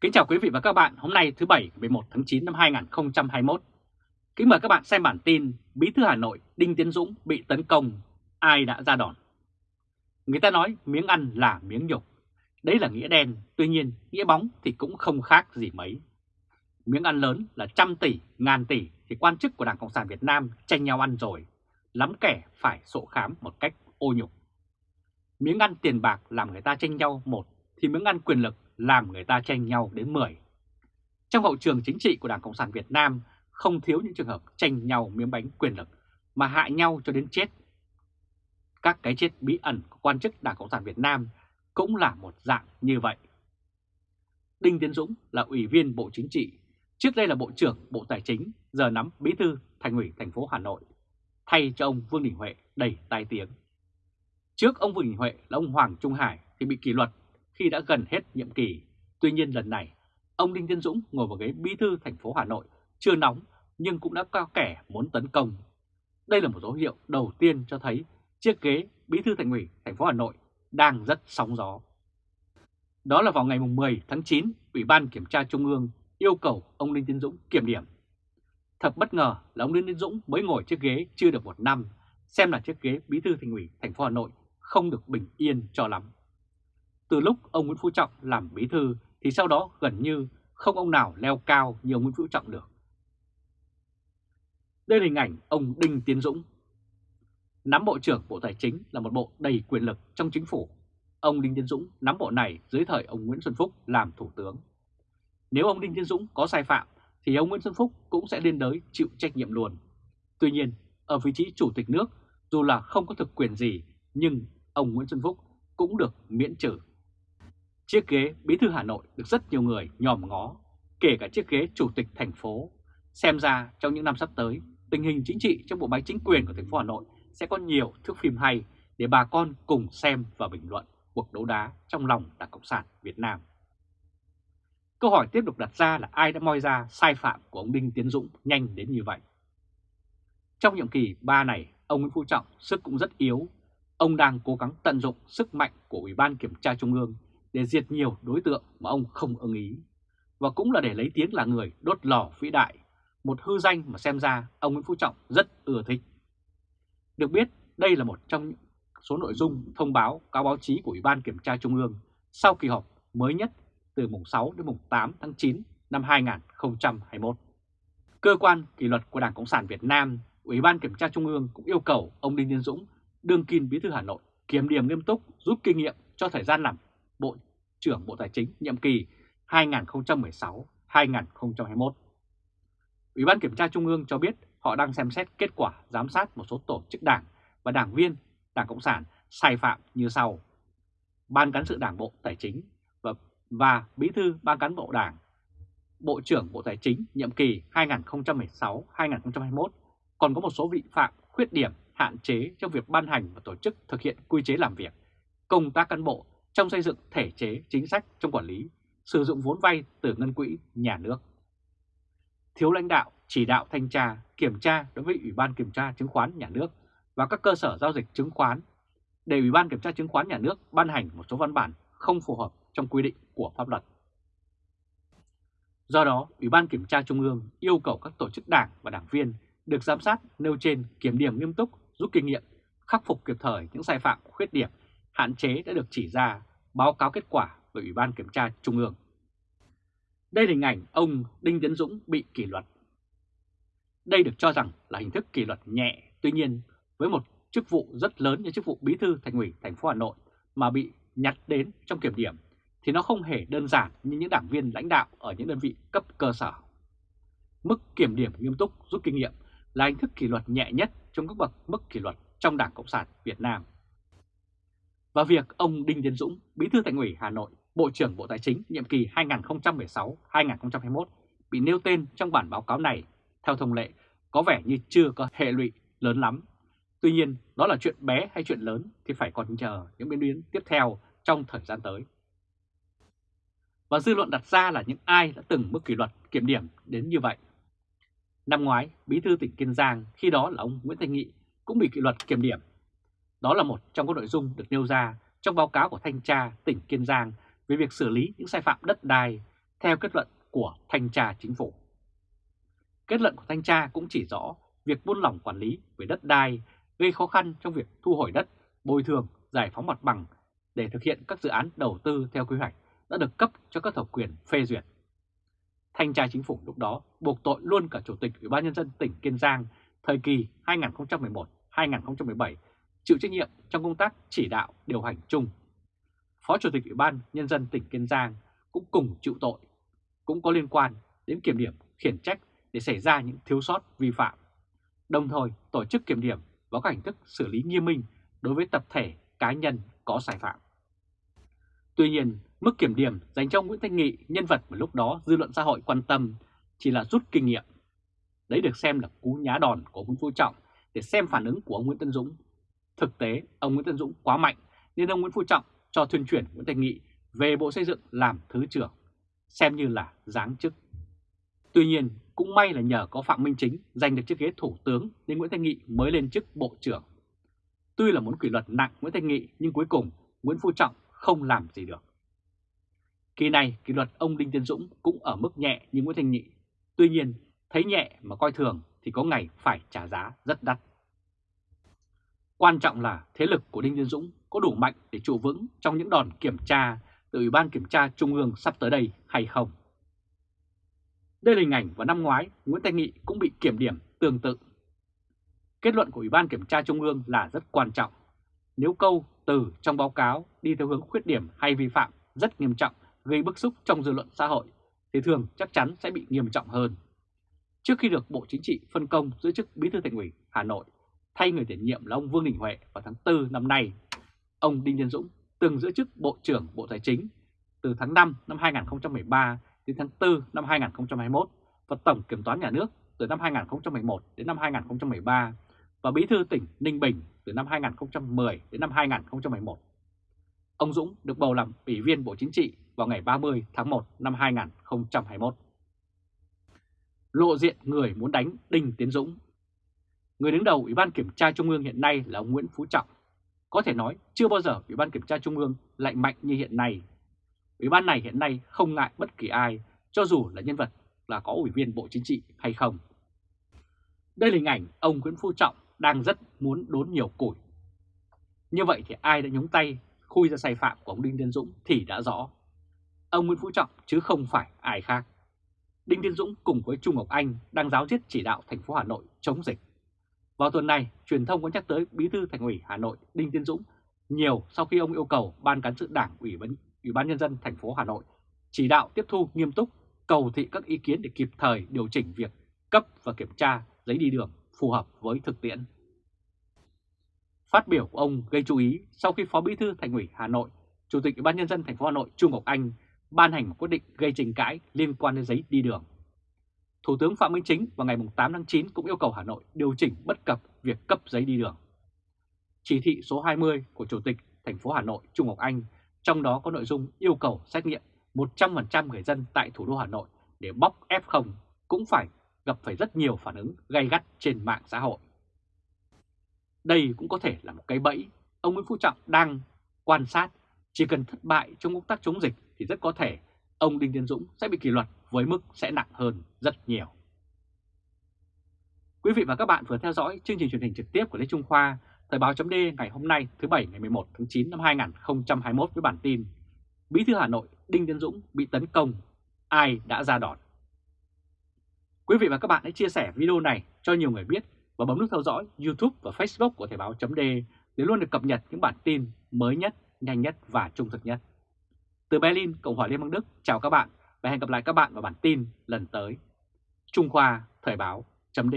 Kính chào quý vị và các bạn, hôm nay thứ Bảy 11 tháng 9 năm 2021. Kính mời các bạn xem bản tin Bí thư Hà Nội Đinh Tiến Dũng bị tấn công, ai đã ra đòn? Người ta nói miếng ăn là miếng nhục, đấy là nghĩa đen, tuy nhiên nghĩa bóng thì cũng không khác gì mấy. Miếng ăn lớn là trăm tỷ, ngàn tỷ thì quan chức của Đảng Cộng sản Việt Nam tranh nhau ăn rồi, lắm kẻ phải sổ khám một cách ô nhục. Miếng ăn tiền bạc làm người ta tranh nhau một, thì miếng ăn quyền lực làm người ta tranh nhau đến 10. Trong hậu trường chính trị của Đảng Cộng sản Việt Nam không thiếu những trường hợp tranh nhau miếng bánh quyền lực mà hại nhau cho đến chết. Các cái chết bí ẩn của quan chức Đảng Cộng sản Việt Nam cũng là một dạng như vậy. Đinh Tiến Dũng là ủy viên Bộ Chính trị, trước đây là Bộ trưởng Bộ Tài chính, giờ nắm bí thư Thành ủy thành phố Hà Nội, thay cho ông Vương Đình Huệ đầy tai tiếng. Trước ông Vương Đình Huệ là ông Hoàng Trung Hải thì bị kỷ luật khi đã gần hết nhiệm kỳ. Tuy nhiên lần này, ông Đinh Tiến Dũng ngồi vào ghế bí thư thành phố Hà Nội chưa nóng nhưng cũng đã cao kẻ muốn tấn công. Đây là một dấu hiệu đầu tiên cho thấy chiếc ghế bí thư thành ủy thành phố Hà Nội đang rất sóng gió. Đó là vào ngày 10 tháng 9, Ủy ban Kiểm tra Trung ương yêu cầu ông Đinh Tiến Dũng kiểm điểm. Thật bất ngờ là ông Đinh Tiến Dũng mới ngồi chiếc ghế chưa được một năm, xem là chiếc ghế bí thư thành ủy thành phố Hà Nội không được bình yên cho lắm. Từ lúc ông Nguyễn Phú Trọng làm bí thư thì sau đó gần như không ông nào leo cao như ông Nguyễn Phú Trọng được. Đây là hình ảnh ông Đinh Tiến Dũng. Nắm Bộ trưởng Bộ Tài chính là một bộ đầy quyền lực trong chính phủ. Ông Đinh Tiến Dũng nắm bộ này dưới thời ông Nguyễn Xuân Phúc làm Thủ tướng. Nếu ông Đinh Tiến Dũng có sai phạm thì ông Nguyễn Xuân Phúc cũng sẽ liên đới chịu trách nhiệm luôn. Tuy nhiên, ở vị trí Chủ tịch nước, dù là không có thực quyền gì, nhưng ông Nguyễn Xuân Phúc cũng được miễn trừ. Chiếc ghế bí thư Hà Nội được rất nhiều người nhòm ngó, kể cả chiếc ghế chủ tịch thành phố. Xem ra trong những năm sắp tới, tình hình chính trị trong bộ máy chính quyền của thành phố Hà Nội sẽ có nhiều thước phim hay để bà con cùng xem và bình luận cuộc đấu đá trong lòng Đảng Cộng sản Việt Nam. Câu hỏi tiếp tục đặt ra là ai đã moi ra sai phạm của ông Đinh Tiến Dũng nhanh đến như vậy? Trong nhiệm kỳ 3 này, ông Nguyễn Phú Trọng sức cũng rất yếu. Ông đang cố gắng tận dụng sức mạnh của Ủy ban Kiểm tra Trung ương để diệt nhiều đối tượng mà ông không ưng ý. Và cũng là để lấy tiếng là người đốt lò vĩ đại, một hư danh mà xem ra ông Nguyễn Phú Trọng rất ưa thích. Được biết, đây là một trong những số nội dung thông báo cáo báo chí của Ủy ban Kiểm tra Trung ương sau kỳ họp mới nhất từ mùng 6 đến mùng 8 tháng 9 năm 2021. Cơ quan kỷ luật của Đảng Cộng sản Việt Nam, Ủy ban Kiểm tra Trung ương cũng yêu cầu ông Đinh Tiến Dũng, đương kim bí thư Hà Nội, kiểm điểm nghiêm túc, rút kinh nghiệm cho thời gian làm Bộ trưởng Bộ Tài chính nhiệm kỳ 2016-2021. Ủy ban Kiểm tra Trung ương cho biết họ đang xem xét kết quả giám sát một số tổ chức đảng và đảng viên Đảng Cộng sản sai phạm như sau. Ban cán sự Đảng Bộ Tài chính và, và Bí thư Ban cán bộ Đảng, Bộ trưởng Bộ Tài chính nhiệm kỳ 2016-2021 còn có một số vị phạm khuyết điểm hạn chế trong việc ban hành và tổ chức thực hiện quy chế làm việc, công tác cán bộ trong xây dựng thể chế chính sách trong quản lý, sử dụng vốn vay từ ngân quỹ nhà nước. Thiếu lãnh đạo, chỉ đạo thanh tra, kiểm tra đối với Ủy ban Kiểm tra Chứng khoán Nhà nước và các cơ sở giao dịch chứng khoán để Ủy ban Kiểm tra Chứng khoán Nhà nước ban hành một số văn bản không phù hợp trong quy định của pháp luật. Do đó, Ủy ban Kiểm tra Trung ương yêu cầu các tổ chức đảng và đảng viên được giám sát nêu trên kiểm điểm nghiêm túc, rút kinh nghiệm, khắc phục kịp thời những sai phạm, khuyết điểm hạn chế đã được chỉ ra, báo cáo kết quả về Ủy ban Kiểm tra Trung ương. Đây là hình ảnh ông Đinh Tiến Dũng bị kỷ luật. Đây được cho rằng là hình thức kỷ luật nhẹ, tuy nhiên với một chức vụ rất lớn như chức vụ bí thư thành ủy thành phố Hà Nội mà bị nhặt đến trong kiểm điểm thì nó không hề đơn giản như những đảng viên lãnh đạo ở những đơn vị cấp cơ sở. Mức kiểm điểm nghiêm túc rút kinh nghiệm là hình thức kỷ luật nhẹ nhất trong các bậc mức kỷ luật trong Đảng Cộng sản Việt Nam và việc ông Đinh Tiến Dũng, Bí thư Thành ủy Hà Nội, Bộ trưởng Bộ Tài chính nhiệm kỳ 2016-2021 bị nêu tên trong bản báo cáo này, theo thông lệ, có vẻ như chưa có hệ lụy lớn lắm. Tuy nhiên, đó là chuyện bé hay chuyện lớn thì phải còn chờ những biến biến tiếp theo trong thời gian tới. Và dư luận đặt ra là những ai đã từng mức kỷ luật kiểm điểm đến như vậy. Năm ngoái, Bí thư tỉnh Kiên Giang, khi đó là ông Nguyễn Thanh Nghị, cũng bị kỷ luật kiểm điểm đó là một trong các nội dung được nêu ra trong báo cáo của Thanh tra tỉnh Kiên Giang về việc xử lý những sai phạm đất đai theo kết luận của Thanh tra Chính phủ. Kết luận của Thanh tra cũng chỉ rõ việc buôn lỏng quản lý về đất đai gây khó khăn trong việc thu hồi đất, bồi thường, giải phóng mặt bằng để thực hiện các dự án đầu tư theo quy hoạch đã được cấp cho các thẩm quyền phê duyệt. Thanh tra Chính phủ lúc đó buộc tội luôn cả Chủ tịch Ủy ban Nhân dân tỉnh Kiên Giang thời kỳ 2011-2017 chịu trách nhiệm trong công tác chỉ đạo điều hành chung. Phó Chủ tịch Ủy ban Nhân dân tỉnh Kiên Giang cũng cùng chịu tội, cũng có liên quan đến kiểm điểm khiển trách để xảy ra những thiếu sót vi phạm, đồng thời tổ chức kiểm điểm và các hình thức xử lý nghiêm minh đối với tập thể cá nhân có sai phạm. Tuy nhiên, mức kiểm điểm dành cho Nguyễn Thanh Nghị, nhân vật mà lúc đó dư luận xã hội quan tâm, chỉ là rút kinh nghiệm. Đấy được xem là cú nhá đòn của Nguyễn Phú Trọng để xem phản ứng của ông Nguyễn Tân Dũng. Thực tế, ông Nguyễn Tân Dũng quá mạnh nên ông Nguyễn Phú Trọng cho thuyên chuyển Nguyễn thành Nghị về Bộ Xây dựng làm Thứ trưởng, xem như là giáng chức. Tuy nhiên, cũng may là nhờ có Phạm Minh Chính giành được chiếc ghế Thủ tướng nên Nguyễn Thanh Nghị mới lên chức Bộ trưởng. Tuy là muốn kỷ luật nặng Nguyễn Thanh Nghị nhưng cuối cùng Nguyễn Phú Trọng không làm gì được. Kỳ này kỷ luật ông Đinh Tiến Dũng cũng ở mức nhẹ như Nguyễn Thanh Nghị. Tuy nhiên, thấy nhẹ mà coi thường thì có ngày phải trả giá rất đắt. Quan trọng là thế lực của Đinh Tiến Dũng có đủ mạnh để trụ vững trong những đòn kiểm tra từ Ủy ban Kiểm tra Trung ương sắp tới đây hay không. Đây là hình ảnh vào năm ngoái, Nguyễn Thanh Nghị cũng bị kiểm điểm tương tự. Kết luận của Ủy ban Kiểm tra Trung ương là rất quan trọng. Nếu câu từ trong báo cáo đi theo hướng khuyết điểm hay vi phạm rất nghiêm trọng, gây bức xúc trong dư luận xã hội, thì thường chắc chắn sẽ bị nghiêm trọng hơn. Trước khi được Bộ Chính trị phân công giữ chức Bí thư Thành ủy Hà Nội thay người tiền nhiệm là ông Vương Đình Huệ vào tháng 4 năm nay, ông Đinh Tiến Dũng từng giữ chức Bộ trưởng Bộ Tài chính từ tháng 5 năm 2013 đến tháng 4 năm 2021 và Tổng Kiểm toán Nhà nước từ năm 2011 đến năm 2013 và Bí thư tỉnh Ninh Bình từ năm 2010 đến năm 2011. Ông Dũng được bầu làm Ủy viên Bộ Chính trị vào ngày 30 tháng 1 năm 2021. Lộ diện người muốn đánh Đinh Tiến Dũng Người đứng đầu Ủy ban Kiểm tra Trung ương hiện nay là ông Nguyễn Phú Trọng. Có thể nói chưa bao giờ Ủy ban Kiểm tra Trung ương lại mạnh như hiện nay. Ủy ban này hiện nay không ngại bất kỳ ai, cho dù là nhân vật là có Ủy viên Bộ Chính trị hay không. Đây là hình ảnh ông Nguyễn Phú Trọng đang rất muốn đốn nhiều củi. Như vậy thì ai đã nhúng tay khui ra sai phạm của ông Đinh Tiến Dũng thì đã rõ. Ông Nguyễn Phú Trọng chứ không phải ai khác. Đinh Tiến Dũng cùng với Trung Ngọc Anh đang giáo diết chỉ đạo thành phố Hà Nội chống dịch. Vào tuần này, truyền thông có nhắc tới Bí thư Thành ủy Hà Nội Đinh Tiến Dũng nhiều sau khi ông yêu cầu Ban cán sự Đảng Ủy ban, Ủy ban Nhân dân thành phố Hà Nội chỉ đạo tiếp thu nghiêm túc, cầu thị các ý kiến để kịp thời điều chỉnh việc cấp và kiểm tra giấy đi đường phù hợp với thực tiễn. Phát biểu của ông gây chú ý sau khi Phó Bí thư Thành ủy Hà Nội, Chủ tịch Ủy ban Nhân dân thành phố Hà Nội Trung Ngọc Anh ban hành một quyết định gây tranh cãi liên quan đến giấy đi đường. Thủ tướng Phạm Minh Chính vào ngày 8 tháng 9 cũng yêu cầu Hà Nội điều chỉnh bất cập việc cấp giấy đi đường. Chỉ thị số 20 của Chủ tịch thành phố Hà Nội Trung Ngọc Anh, trong đó có nội dung yêu cầu xét nghiệm 100% người dân tại thủ đô Hà Nội để bóc F0 cũng phải gặp phải rất nhiều phản ứng gay gắt trên mạng xã hội. Đây cũng có thể là một cái bẫy ông Nguyễn Phú Trọng đang quan sát chỉ cần thất bại trong công tác chống dịch thì rất có thể ông Đinh Tiến Dũng sẽ bị kỷ luật với mức sẽ nặng hơn rất nhiều. Quý vị và các bạn vừa theo dõi chương trình truyền hình trực tiếp của Lê Trung Khoa, Thời báo chấm ngày hôm nay thứ Bảy ngày 11 tháng 9 năm 2021 với bản tin Bí thư Hà Nội Đinh Tiến Dũng bị tấn công, ai đã ra đòn? Quý vị và các bạn hãy chia sẻ video này cho nhiều người biết và bấm nút theo dõi YouTube và Facebook của Thời báo chấm để luôn được cập nhật những bản tin mới nhất, nhanh nhất và trung thực nhất. Từ Berlin, Cộng hòa Liên bang Đức, chào các bạn và hẹn gặp lại các bạn vào bản tin lần tới. Trung Khoa Thời báo chấm